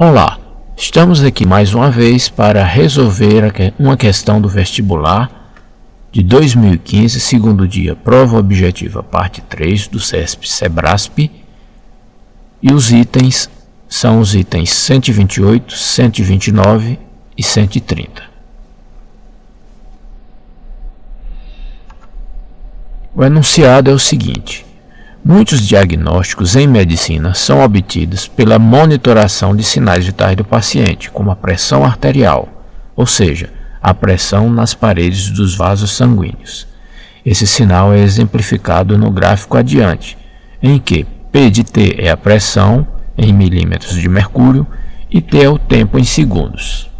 Olá, estamos aqui mais uma vez para resolver uma questão do vestibular de 2015, segundo dia, prova objetiva, parte 3 do CESP Sebrasp. E os itens são os itens 128, 129 e 130. O enunciado é o seguinte: Muitos diagnósticos em medicina são obtidos pela monitoração de sinais vitais do paciente, como a pressão arterial, ou seja, a pressão nas paredes dos vasos sanguíneos. Esse sinal é exemplificado no gráfico adiante, em que P de T é a pressão em milímetros de mercúrio e T é o tempo em segundos.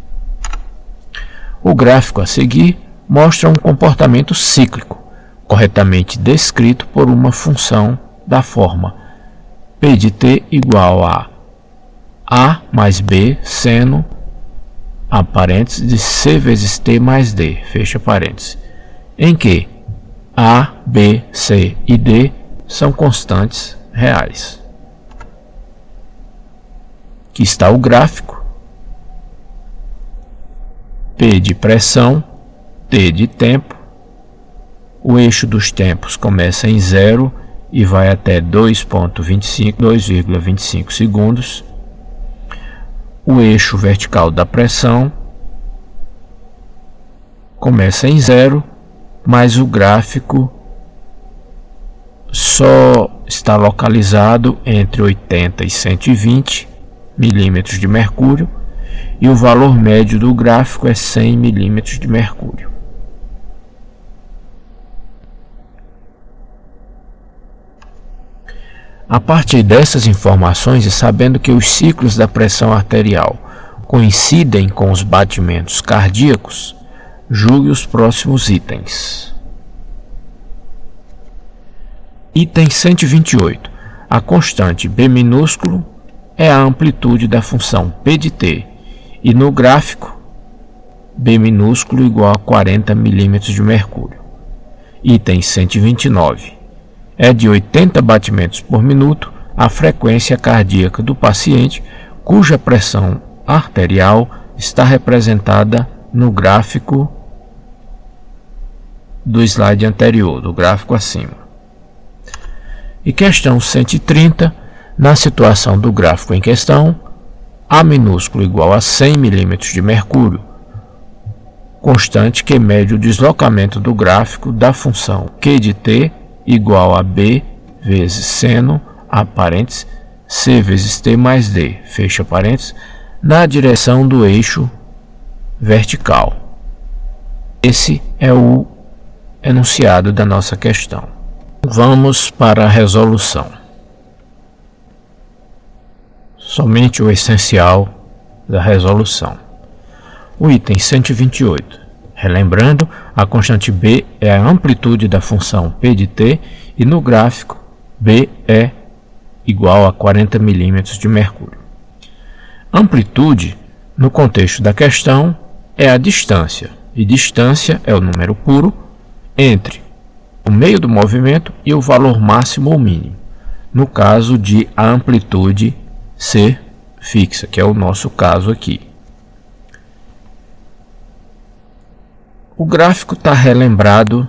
O gráfico a seguir mostra um comportamento cíclico, corretamente descrito por uma função da forma P de t igual a A mais B seno a parênteses de C vezes T mais D, fecha parênteses, em que A, B, C e D são constantes reais. Aqui está o gráfico, P de pressão, T de tempo, o eixo dos tempos começa em zero e vai até 2.25, 2,25 segundos. O eixo vertical da pressão começa em zero, mas o gráfico só está localizado entre 80 e 120 milímetros de mercúrio e o valor médio do gráfico é 100 milímetros de mercúrio. A partir dessas informações e sabendo que os ciclos da pressão arterial coincidem com os batimentos cardíacos, julgue os próximos itens. Item 128. A constante B minúsculo é a amplitude da função P de t e no gráfico B minúsculo igual a 40 mm de mercúrio. Item 129 é de 80 batimentos por minuto a frequência cardíaca do paciente, cuja pressão arterial está representada no gráfico do slide anterior, do gráfico acima. E questão 130, na situação do gráfico em questão, A minúsculo igual a 100 mm de mercúrio, constante que mede o deslocamento do gráfico da função Q de t igual a B vezes seno, a parênteses, C vezes T mais D, fecha parênteses, na direção do eixo vertical. Esse é o enunciado da nossa questão. Vamos para a resolução. Somente o essencial da resolução. O item 128. Relembrando, a constante b é a amplitude da função p de t e no gráfico b é igual a 40 milímetros de mercúrio. Amplitude, no contexto da questão, é a distância, e distância é o número puro entre o meio do movimento e o valor máximo ou mínimo, no caso de a amplitude ser fixa, que é o nosso caso aqui. O gráfico está relembrado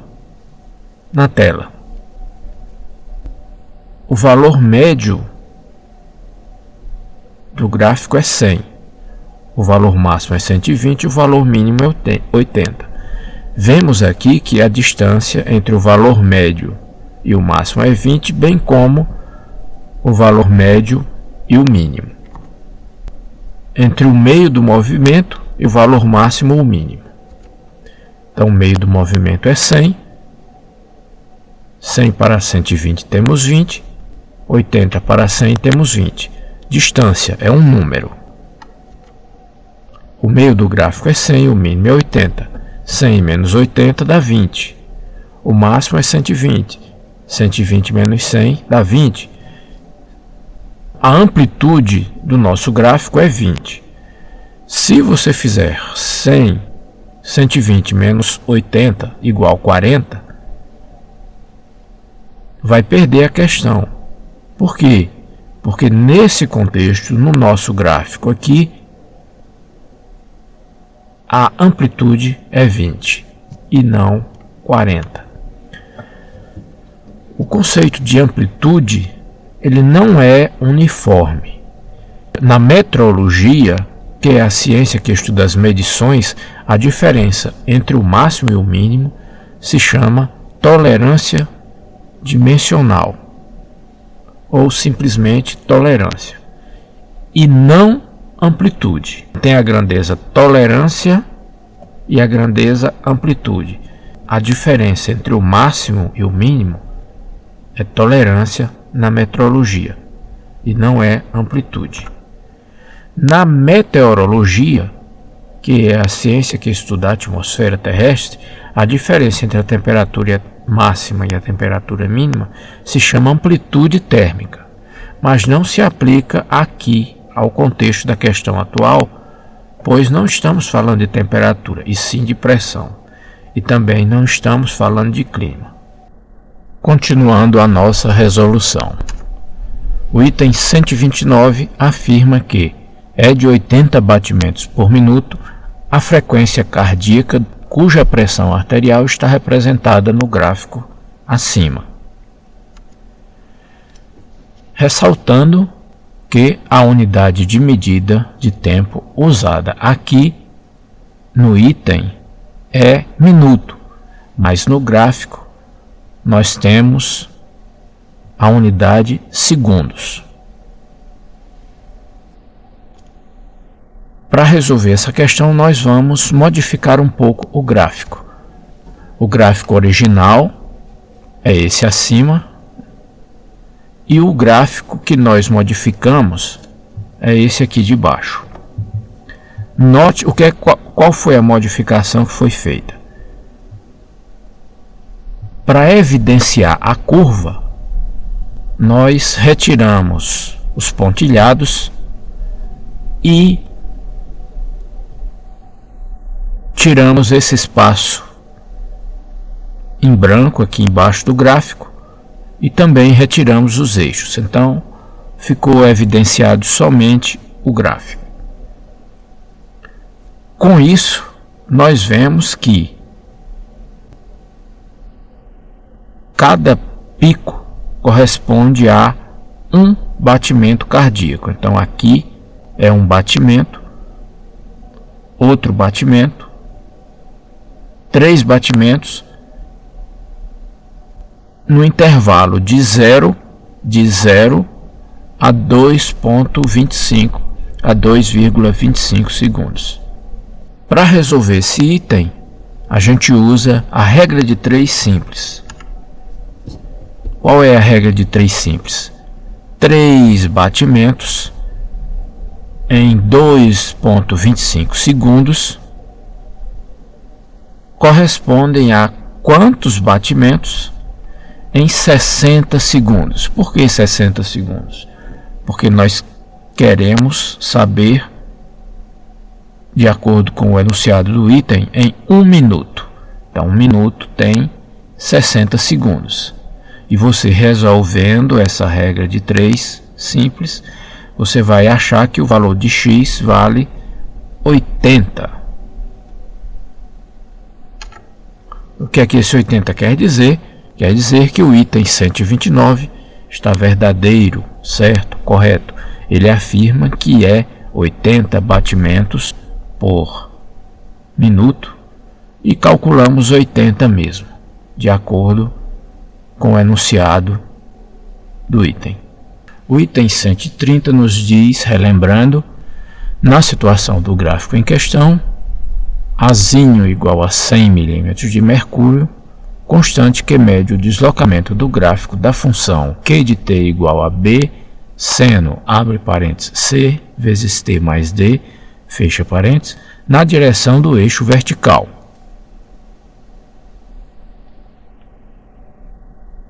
na tela. O valor médio do gráfico é 100. O valor máximo é 120 e o valor mínimo é 80. Vemos aqui que a distância entre o valor médio e o máximo é 20, bem como o valor médio e o mínimo. Entre o meio do movimento e o valor máximo ou mínimo. Então, o meio do movimento é 100. 100 para 120 temos 20. 80 para 100 temos 20. Distância é um número. O meio do gráfico é 100, o mínimo é 80. 100 menos 80 dá 20. O máximo é 120. 120 menos 100 dá 20. A amplitude do nosso gráfico é 20. Se você fizer 100 120 menos 80 igual 40, vai perder a questão. Por quê? Porque nesse contexto, no nosso gráfico aqui, a amplitude é 20 e não 40. O conceito de amplitude ele não é uniforme. Na metrologia, que é a ciência que estuda as medições, a diferença entre o máximo e o mínimo se chama tolerância dimensional ou simplesmente tolerância e não amplitude. Tem a grandeza tolerância e a grandeza amplitude. A diferença entre o máximo e o mínimo é tolerância na metrologia e não é amplitude. Na meteorologia, que é a ciência que estuda a atmosfera terrestre, a diferença entre a temperatura máxima e a temperatura mínima se chama amplitude térmica, mas não se aplica aqui ao contexto da questão atual, pois não estamos falando de temperatura, e sim de pressão, e também não estamos falando de clima. Continuando a nossa resolução. O item 129 afirma que é de 80 batimentos por minuto a frequência cardíaca cuja pressão arterial está representada no gráfico acima. Ressaltando que a unidade de medida de tempo usada aqui no item é minuto, mas no gráfico nós temos a unidade segundos. Para resolver essa questão, nós vamos modificar um pouco o gráfico. O gráfico original é esse acima, e o gráfico que nós modificamos é esse aqui de baixo. Note o que é, qual, qual foi a modificação que foi feita. Para evidenciar a curva, nós retiramos os pontilhados e tiramos esse espaço em branco aqui embaixo do gráfico e também retiramos os eixos. Então, ficou evidenciado somente o gráfico. Com isso, nós vemos que cada pico corresponde a um batimento cardíaco. Então aqui é um batimento, outro batimento, três batimentos no intervalo de 0 de 0 a 2.25 a 2,25 segundos. Para resolver esse item, a gente usa a regra de 3 simples. Qual é a regra de 3 simples? 3 batimentos em 2.25 segundos correspondem a quantos batimentos em 60 segundos. Por que 60 segundos? Porque nós queremos saber, de acordo com o enunciado do item, em um minuto. Então, um minuto tem 60 segundos. E você resolvendo essa regra de 3 simples, você vai achar que o valor de x vale 80. O que é que esse 80 quer dizer? Quer dizer que o item 129 está verdadeiro, certo, correto. Ele afirma que é 80 batimentos por minuto e calculamos 80 mesmo, de acordo com o enunciado do item. O item 130 nos diz, relembrando, na situação do gráfico em questão, Azinho igual a 100 mm de mercúrio, constante que mede o deslocamento do gráfico da função q de t igual a b, seno, abre parênteses, c vezes t mais d, fecha parênteses, na direção do eixo vertical.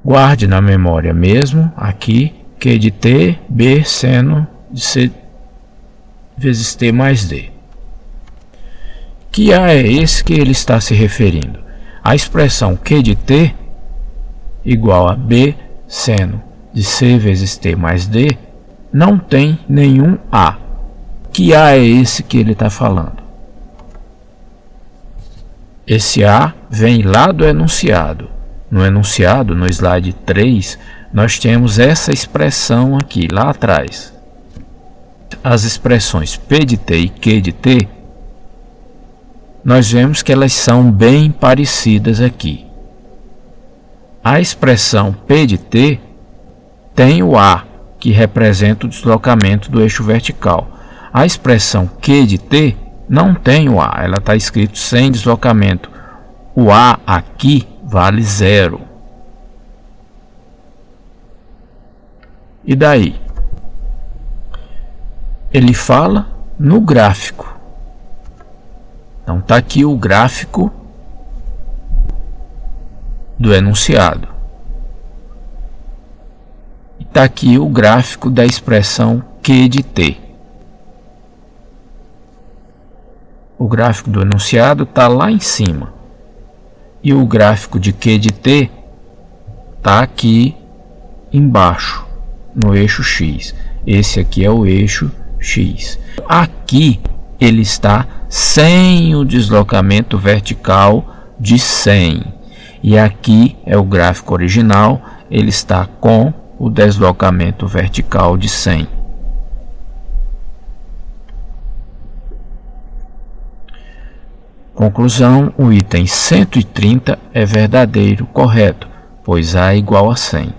Guarde na memória mesmo, aqui, Q de T, B seno de C vezes T mais D. Que A é esse que ele está se referindo? A expressão Q de T igual a B seno de C vezes T mais D não tem nenhum A. Que A é esse que ele está falando? Esse A vem lá do enunciado. No enunciado, no slide 3, nós temos essa expressão aqui, lá atrás. As expressões P de T e Q de T, nós vemos que elas são bem parecidas aqui. A expressão P de T tem o A, que representa o deslocamento do eixo vertical. A expressão Q de T não tem o A, ela está escrito sem deslocamento. O A aqui vale zero. E daí? Ele fala no gráfico. Então está aqui o gráfico do enunciado. Está aqui o gráfico da expressão Q de T. O gráfico do enunciado está lá em cima. E o gráfico de Q de T está aqui embaixo, no eixo X. Esse aqui é o eixo X. Aqui ele está sem o deslocamento vertical de 100. E aqui é o gráfico original, ele está com o deslocamento vertical de 100. Conclusão, o item 130 é verdadeiro, correto, pois A é igual a 100.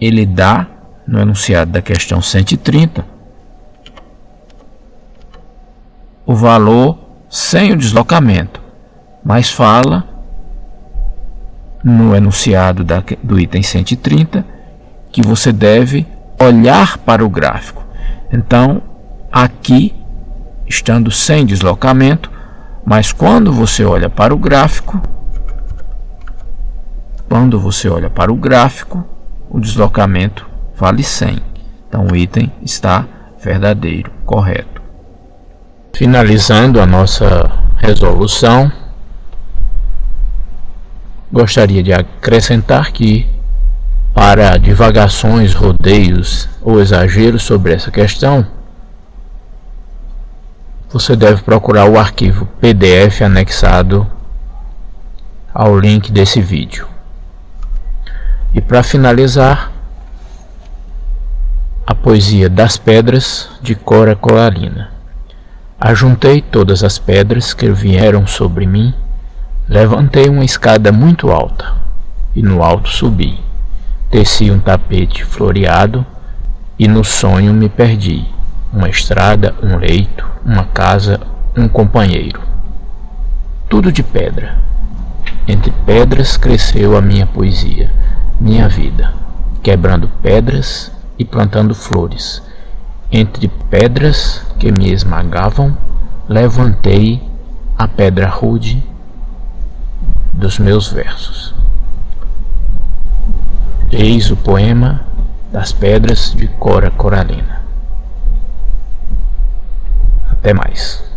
Ele dá, no enunciado da questão 130, o valor sem o deslocamento mas fala no enunciado da, do item 130 que você deve olhar para o gráfico. Então, aqui, estando sem deslocamento, mas quando você olha para o gráfico, quando você olha para o gráfico, o deslocamento vale 100. Então, o item está verdadeiro, correto. Finalizando a nossa resolução, Gostaria de acrescentar que, para divagações, rodeios ou exageros sobre essa questão, você deve procurar o arquivo PDF anexado ao link desse vídeo. E para finalizar, a poesia das pedras de Cora Colarina. Ajuntei todas as pedras que vieram sobre mim Levantei uma escada muito alta e no alto subi. Desci um tapete floreado e no sonho me perdi. Uma estrada, um leito, uma casa, um companheiro. Tudo de pedra. Entre pedras cresceu a minha poesia, minha vida, quebrando pedras e plantando flores. Entre pedras que me esmagavam, levantei a pedra rude dos meus versos. Eis o poema das pedras de Cora Coralina. Até mais.